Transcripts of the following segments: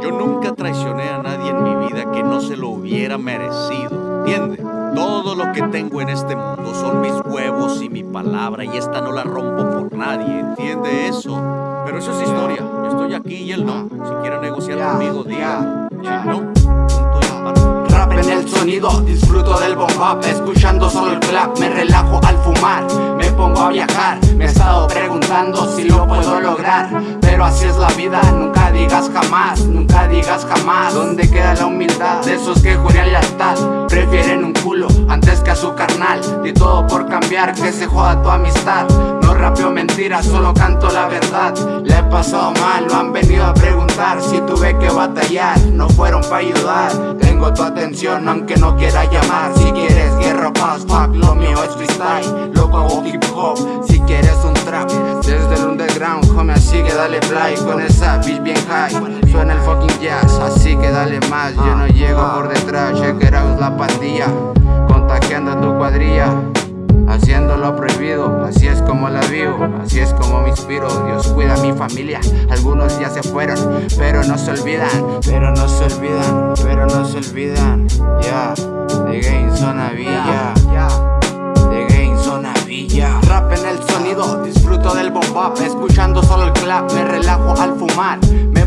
Yo nunca traicioné a nadie en mi vida que no se lo hubiera merecido, ¿entiendes? Todo lo que tengo en este mundo son mis huevos y mi palabra y esta no la rompo por nadie, ¿entiende eso? Pero eso es historia, yo estoy aquí y él no. Si quiere negociar conmigo, diga. Si no, punto y. Rap en el sonido, disfruto del bomb Escuchando solo el clap, me relajo al fumar me he estado preguntando si lo puedo lograr Pero así es la vida, nunca digas jamás Nunca digas jamás. ¿Dónde queda la humildad? De esos que juran lealtad Prefieren un culo antes que a su carnal. Di todo por cambiar, que se joda tu amistad. No rapeo mentiras, solo canto la verdad pasado mal, lo han venido a preguntar Si tuve que batallar, no fueron para ayudar. Tengo tu atención aunque no quiera llamar. Si quieres guerra, paz, fuck, lo mío es freestyle. Loco hago hip hop, si quieres un trap. Desde el underground, homie, así que dale play Con esa bitch bien high, suena el fucking jazz Haciendo lo prohibido, así es como la vivo, así es como me inspiro. Dios cuida a mi familia, algunos ya se fueron, pero no se olvidan Pero no se olvidan, pero no se olvidan. Ya, de Game Zona Villa De Game Zona Villa. Rap en el sonido, disfruto del bomb Escuchando solo el clap, me relajo al fumar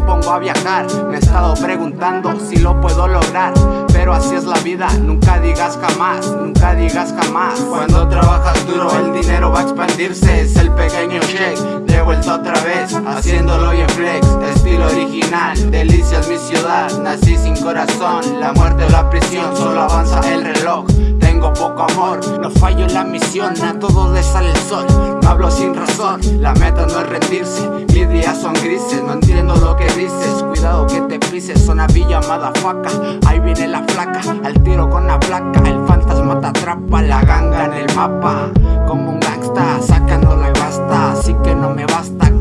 pongo a viajar, me he estado preguntando si lo puedo lograr. Pero así es la vida, nunca digas jamás, nunca digas jamás. Cuando trabajas duro el dinero va a expandirse. Es el pequeño shake, de vuelta otra vez Haciéndolo en flex, estilo original Delicias mi ciudad, nací sin corazón La muerte o la prisión, solo avanza el reloj. Tengo poco amor No fallo en la misión, a todos les sale el sol No hablo sin razón, la meta no es rendirse Mis días son Cuidado que te pises, zona villa, faca Ahí viene la flaca, al tiro con la placa. El fantasma te atrapa, la ganga en el mapa. Como un gangsta, sacando la basta Así que no me basta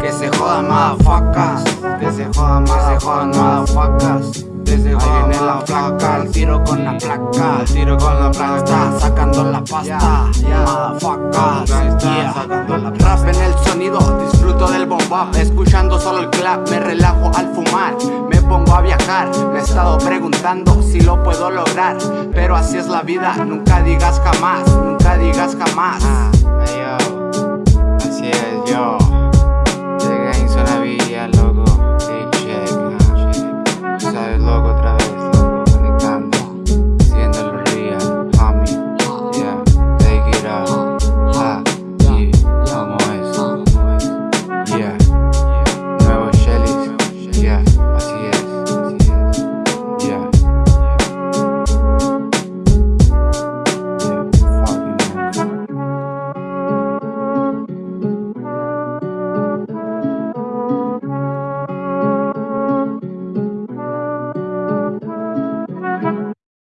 que se jodan facas. Que se jodan, más se jodan facas. Desde Ahí viene la placa, al tiro con la placa. Al tiro con la placa, está sacando la pasta. Motherfuckers, yeah. Rap en el sonido, del Escuchando solo el clap, me relajo al fumar Me pongo a viajar, me he estado preguntando si lo puedo lograr Pero así es la vida, nunca digas jamás, nunca digas jamás